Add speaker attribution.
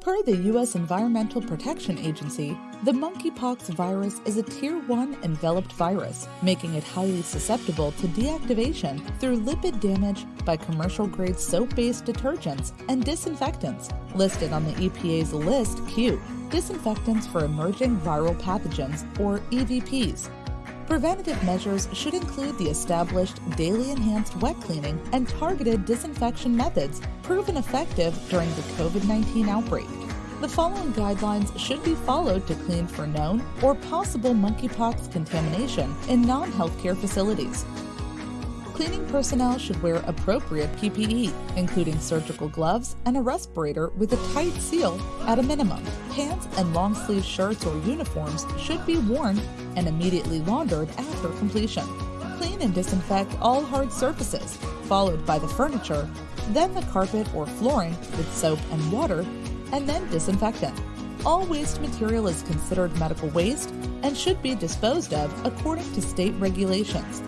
Speaker 1: Per the U.S. Environmental Protection Agency, the monkeypox virus is a Tier 1 enveloped virus, making it highly susceptible to deactivation through lipid damage by commercial grade soap based detergents and disinfectants, listed on the EPA's List Q Disinfectants for Emerging Viral Pathogens, or EVPs. Preventative measures should include the established daily enhanced wet cleaning and targeted disinfection methods proven effective during the COVID 19 outbreak. The following guidelines should be followed to clean for known or possible monkeypox contamination in non healthcare facilities. Cleaning personnel should wear appropriate PPE, including surgical gloves and a respirator with a tight seal at a minimum. Pants and long sleeve shirts or uniforms should be worn and immediately laundered after completion. Clean and disinfect all hard surfaces, followed by the furniture, then the carpet or flooring with soap and water, and then disinfectant. All waste material is considered medical waste and should be disposed of according to state regulations.